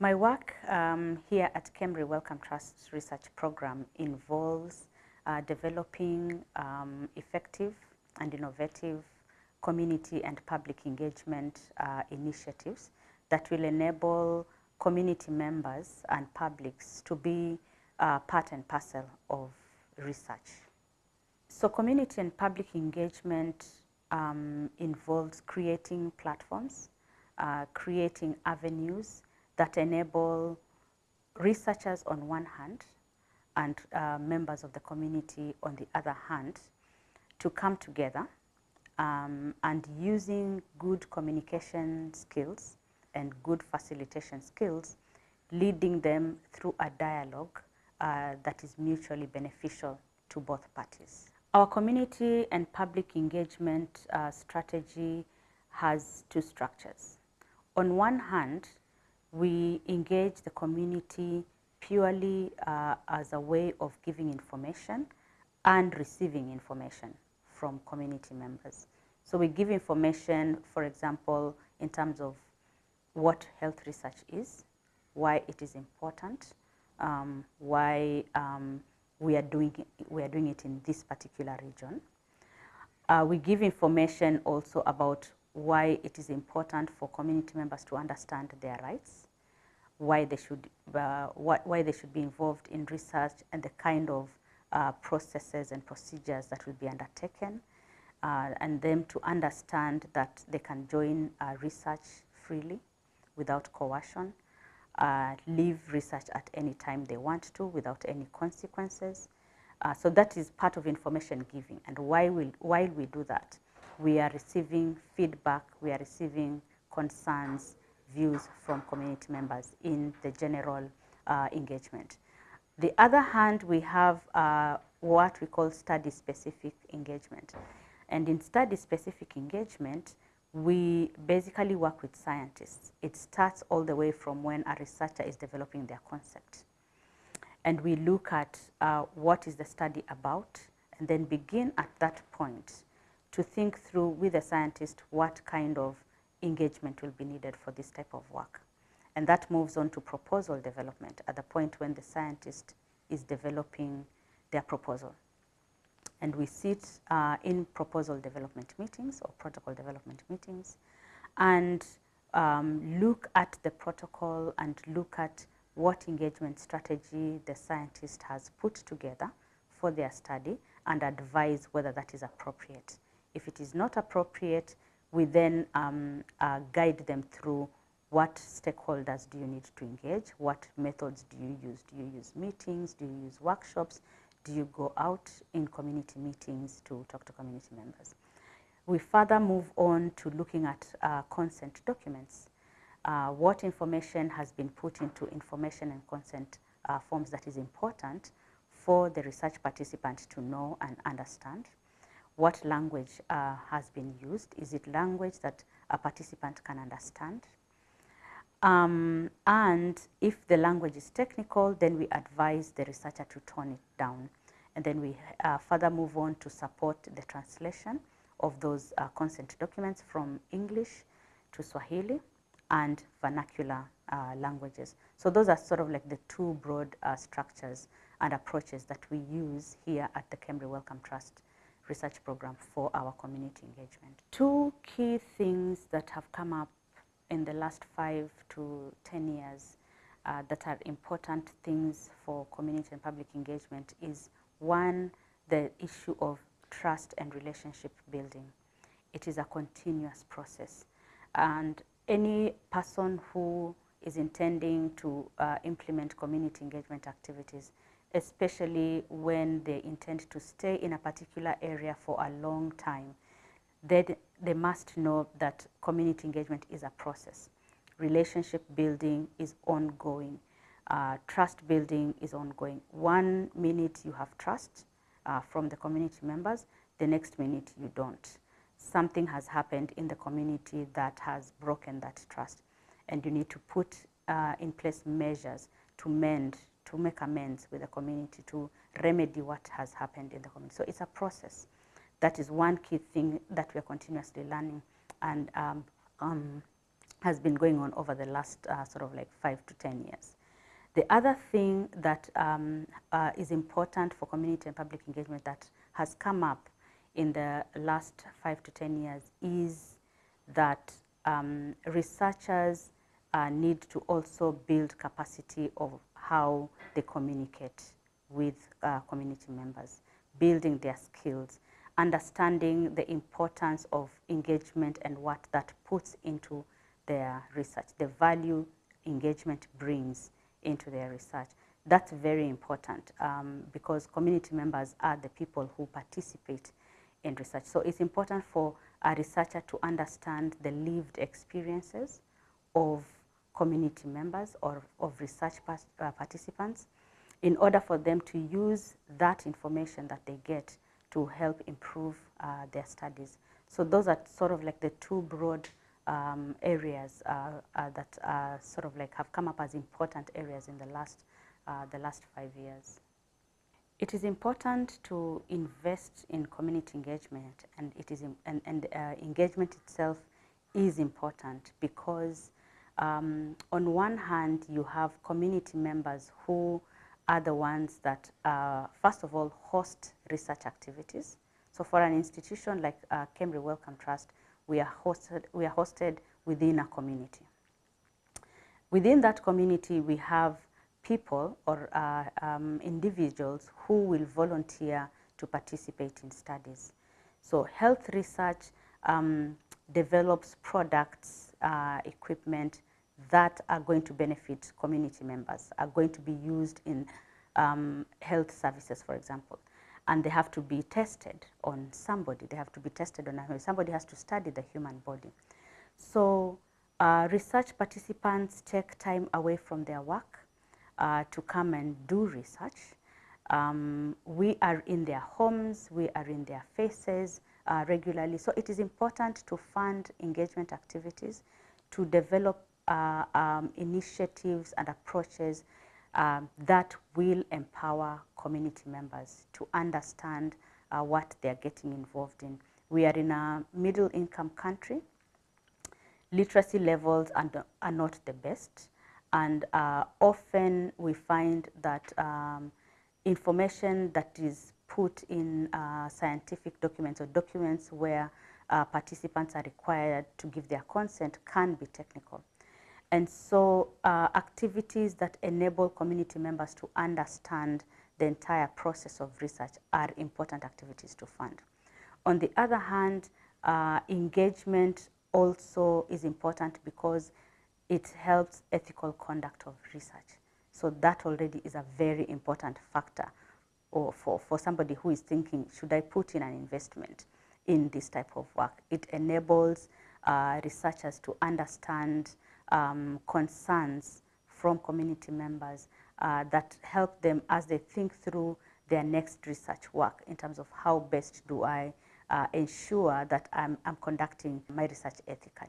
My work um, here at Kemri Wellcome Trust Research Program involves uh, developing um, effective and innovative community and public engagement uh, initiatives that will enable community members and publics to be uh, part and parcel of research. So community and public engagement um, involves creating platforms, uh, creating avenues that enable researchers on one hand and uh, members of the community on the other hand to come together um, and using good communication skills and good facilitation skills, leading them through a dialogue uh, that is mutually beneficial to both parties. Our community and public engagement uh, strategy has two structures. On one hand, we engage the community purely uh, as a way of giving information and receiving information from community members. So we give information, for example, in terms of what health research is, why it is important, um, why um, we, are doing we are doing it in this particular region. Uh, we give information also about why it is important for community members to understand their rights, why they should, uh, why they should be involved in research and the kind of uh, processes and procedures that will be undertaken, uh, and them to understand that they can join uh, research freely without coercion, uh, leave research at any time they want to without any consequences. Uh, so that is part of information giving. And why we, while we do that, we are receiving feedback, we are receiving concerns, views from community members in the general uh, engagement. The other hand, we have uh, what we call study-specific engagement. And in study-specific engagement, we basically work with scientists. It starts all the way from when a researcher is developing their concept. And we look at uh, what is the study about and then begin at that point to think through with the scientist what kind of engagement will be needed for this type of work. And that moves on to proposal development at the point when the scientist is developing their proposal and we sit uh, in proposal development meetings or protocol development meetings and um, look at the protocol and look at what engagement strategy the scientist has put together for their study and advise whether that is appropriate. If it is not appropriate, we then um, uh, guide them through what stakeholders do you need to engage, what methods do you use, do you use meetings, do you use workshops, do you go out in community meetings to talk to community members? We further move on to looking at uh, consent documents. Uh, what information has been put into information and consent uh, forms that is important for the research participant to know and understand. What language uh, has been used? Is it language that a participant can understand? Um, and if the language is technical, then we advise the researcher to tone it down. And then we uh, further move on to support the translation of those uh, consent documents from English to Swahili and vernacular uh, languages. So those are sort of like the two broad uh, structures and approaches that we use here at the Kemri Wellcome Trust research program for our community engagement. Two key things that have come up in the last five to 10 years uh, that are important things for community and public engagement is one, the issue of trust and relationship building. It is a continuous process. And any person who is intending to uh, implement community engagement activities, especially when they intend to stay in a particular area for a long time, they, they must know that community engagement is a process. Relationship building is ongoing. Uh, trust building is ongoing. One minute you have trust uh, from the community members, the next minute you don't. Something has happened in the community that has broken that trust and you need to put uh, in place measures to mend, to make amends with the community, to remedy what has happened in the community. So it's a process that is one key thing that we are continuously learning and um, um, has been going on over the last uh, sort of like five to 10 years. The other thing that um, uh, is important for community and public engagement that has come up in the last five to 10 years is that um, researchers uh, need to also build capacity of how they communicate with uh, community members, building their skills, understanding the importance of engagement and what that puts into their research, the value engagement brings into their research. That's very important um, because community members are the people who participate in research. So it's important for a researcher to understand the lived experiences of community members or of research uh, participants in order for them to use that information that they get to help improve uh, their studies. So those are sort of like the two broad um, areas uh, uh, that sort of like have come up as important areas in the last, uh, the last five years. It is important to invest in community engagement and, it is in, and, and uh, engagement itself is important because um, on one hand you have community members who are the ones that uh, first of all host research activities. So for an institution like uh, KEMRI Wellcome Trust, we are hosted, we are hosted within a community. Within that community, we have people or uh, um, individuals who will volunteer to participate in studies. So health research um, develops products, uh, equipment that are going to benefit community members, are going to be used in um, health services, for example and they have to be tested on somebody. They have to be tested on a, somebody has to study the human body. So uh, research participants take time away from their work uh, to come and do research. Um, we are in their homes, we are in their faces uh, regularly. So it is important to fund engagement activities, to develop uh, um, initiatives and approaches um, that will empower community members to understand uh, what they're getting involved in. We are in a middle income country. Literacy levels are, are not the best and uh, often we find that um, information that is put in uh, scientific documents or documents where uh, participants are required to give their consent can be technical. And so uh, activities that enable community members to understand the entire process of research are important activities to fund. On the other hand, uh, engagement also is important because it helps ethical conduct of research. So that already is a very important factor or for, for somebody who is thinking, should I put in an investment in this type of work? It enables uh, researchers to understand um, concerns from community members uh, that help them as they think through their next research work in terms of how best do I uh, ensure that I'm, I'm conducting my research ethically.